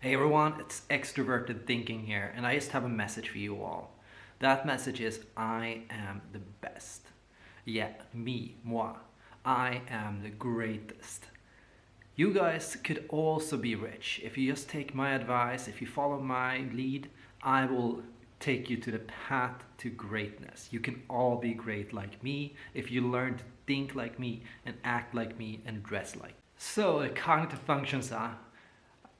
Hey everyone, it's extroverted thinking here, and I just have a message for you all. That message is I am the best. Yeah, me, moi. I am the greatest. You guys could also be rich. If you just take my advice, if you follow my lead, I will take you to the path to greatness. You can all be great like me if you learn to think like me and act like me and dress like. So the cognitive functions are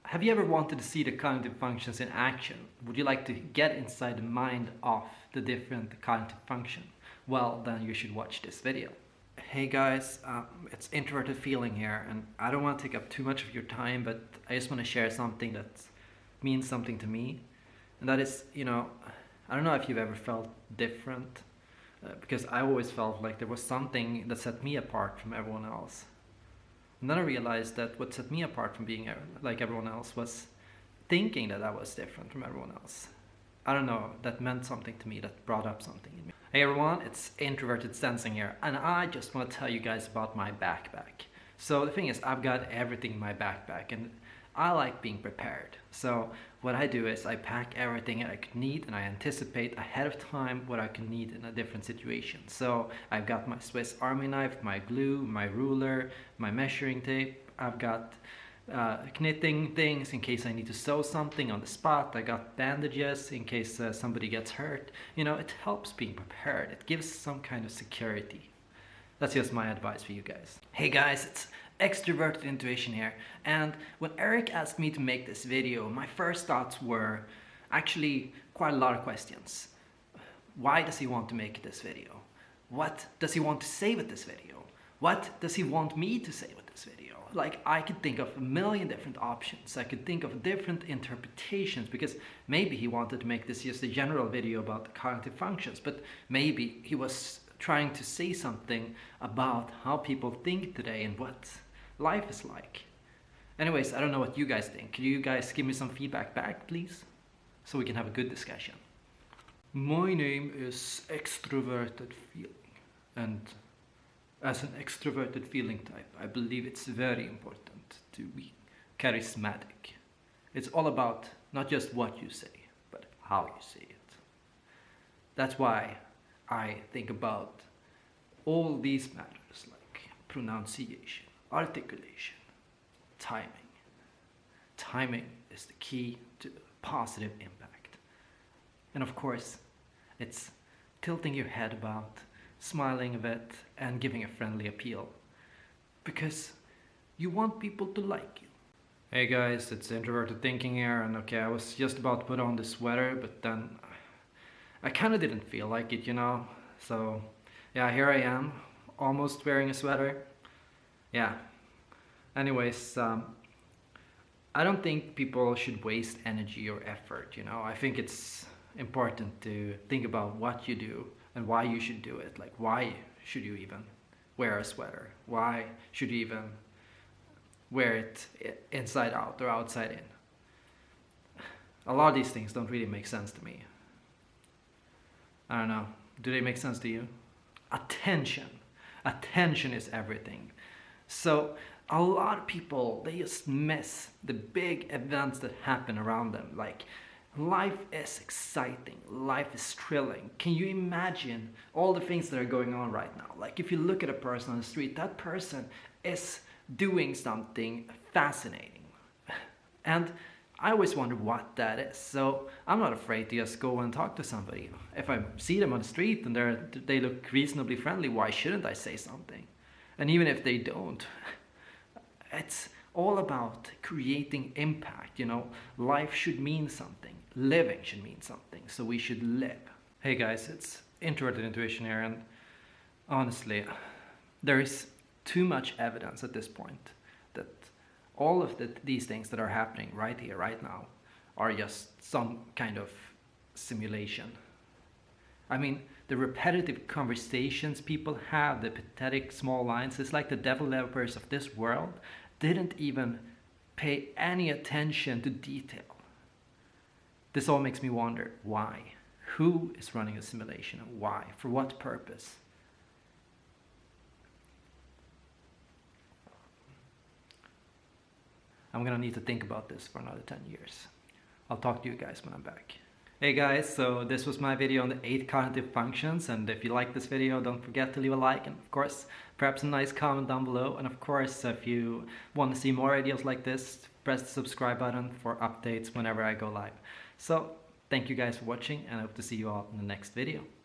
have you ever wanted to see the cognitive functions in action? Would you like to get inside the mind of the different cognitive function? Well, then you should watch this video. Hey guys, um, it's Introverted Feeling here and I don't want to take up too much of your time but I just want to share something that means something to me and that is, you know, I don't know if you've ever felt different uh, because I always felt like there was something that set me apart from everyone else. And then I realized that what set me apart from being uh, like everyone else was thinking that I was different from everyone else. I don't know, that meant something to me, that brought up something in me. Hey everyone, it's Introverted Sensing here, and I just want to tell you guys about my backpack. So the thing is, I've got everything in my backpack, and I like being prepared. So what I do is I pack everything that I could need and I anticipate ahead of time what I can need in a different situation. So I've got my Swiss Army knife, my glue, my ruler, my measuring tape. I've got uh, knitting things in case I need to sew something on the spot. I got bandages in case uh, somebody gets hurt. You know, it helps being prepared. It gives some kind of security. That's just my advice for you guys. Hey guys, it's extroverted intuition here and when Eric asked me to make this video my first thoughts were actually quite a lot of questions. Why does he want to make this video? What does he want to say with this video? What does he want me to say with this video? Like I could think of a million different options. I could think of different interpretations because maybe he wanted to make this just a general video about cognitive functions but maybe he was trying to say something about how people think today and what life is like. Anyways, I don't know what you guys think. Could you guys give me some feedback back, please? So we can have a good discussion. My name is Extroverted Feeling. And as an extroverted feeling type, I believe it's very important to be charismatic. It's all about not just what you say, but how you say it. That's why I think about all these matters like pronunciation, articulation, timing. Timing is the key to positive impact. And of course, it's tilting your head about, smiling a bit, and giving a friendly appeal. Because you want people to like you. Hey guys, it's Introverted Thinking here, and okay, I was just about to put on this sweater, but then I kind of didn't feel like it, you know? So, yeah, here I am, almost wearing a sweater. Yeah. Anyways um, I don't think people should waste energy or effort you know? I think it's important to think about what you do and why you should do it. Like why should you even wear a sweater? Why should you even wear it inside out or outside in? A lot of these things don't really make sense to me I don't know do they make sense to you attention attention is everything so a lot of people, they just miss the big events that happen around them. Like life is exciting, life is thrilling. Can you imagine all the things that are going on right now? Like if you look at a person on the street, that person is doing something fascinating. And I always wonder what that is. So I'm not afraid to just go and talk to somebody. If I see them on the street and they they look reasonably friendly, why shouldn't I say something? And even if they don't, it's all about creating impact. You know, life should mean something. Living should mean something. So we should live. Hey guys, it's Introverted Intuition here. And honestly, there is too much evidence at this point all of the, these things that are happening right here, right now, are just some kind of simulation. I mean, the repetitive conversations people have, the pathetic small lines, it's like the developers of this world didn't even pay any attention to detail. This all makes me wonder why? Who is running a simulation and why? For what purpose? I'm gonna need to think about this for another 10 years. I'll talk to you guys when I'm back. Hey guys, so this was my video on the 8 cognitive functions and if you like this video don't forget to leave a like and of course perhaps a nice comment down below and of course if you want to see more videos like this press the subscribe button for updates whenever I go live. So thank you guys for watching and I hope to see you all in the next video.